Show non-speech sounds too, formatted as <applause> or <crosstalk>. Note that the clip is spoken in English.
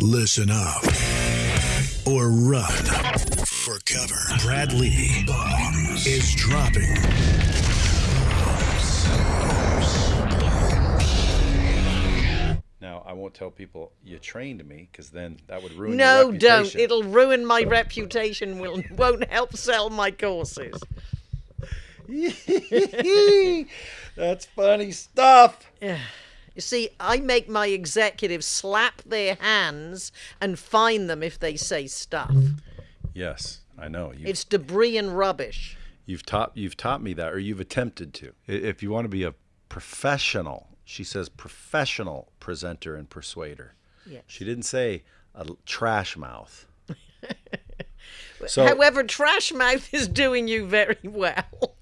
Listen up or run for cover. Brad Lee Bombs is dropping. Now, I won't tell people you trained me because then that would ruin No, your don't. It'll ruin my reputation. Will won't help sell my courses. <laughs> That's funny stuff. You see, I make my executives slap their hands and fine them if they say stuff. Yes, I know. You, It's debris and rubbish. you've taught you've taught me that, or you've attempted to. If you want to be a professional, she says professional presenter and persuader. Yes. She didn't say a trash mouth. <laughs> so However, Trash Mouth is doing you very well.